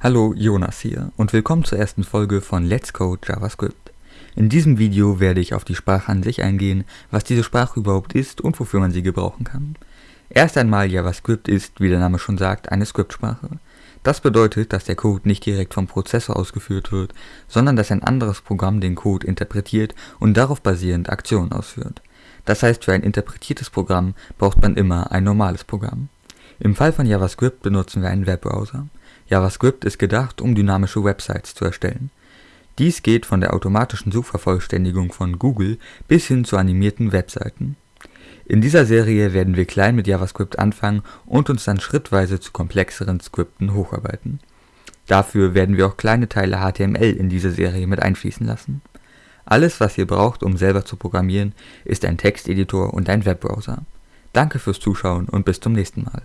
Hallo, Jonas hier und willkommen zur ersten Folge von Let's Code JavaScript. In diesem Video werde ich auf die Sprache an sich eingehen, was diese Sprache überhaupt ist und wofür man sie gebrauchen kann. Erst einmal JavaScript ist, wie der Name schon sagt, eine Skriptsprache. Das bedeutet, dass der Code nicht direkt vom Prozessor ausgeführt wird, sondern dass ein anderes Programm den Code interpretiert und darauf basierend Aktionen ausführt. Das heißt, für ein interpretiertes Programm braucht man immer ein normales Programm. Im Fall von JavaScript benutzen wir einen Webbrowser. JavaScript ist gedacht, um dynamische Websites zu erstellen. Dies geht von der automatischen Suchvervollständigung von Google bis hin zu animierten Webseiten. In dieser Serie werden wir klein mit JavaScript anfangen und uns dann schrittweise zu komplexeren Skripten hocharbeiten. Dafür werden wir auch kleine Teile HTML in diese Serie mit einfließen lassen. Alles, was ihr braucht, um selber zu programmieren, ist ein Texteditor und ein Webbrowser. Danke fürs Zuschauen und bis zum nächsten Mal.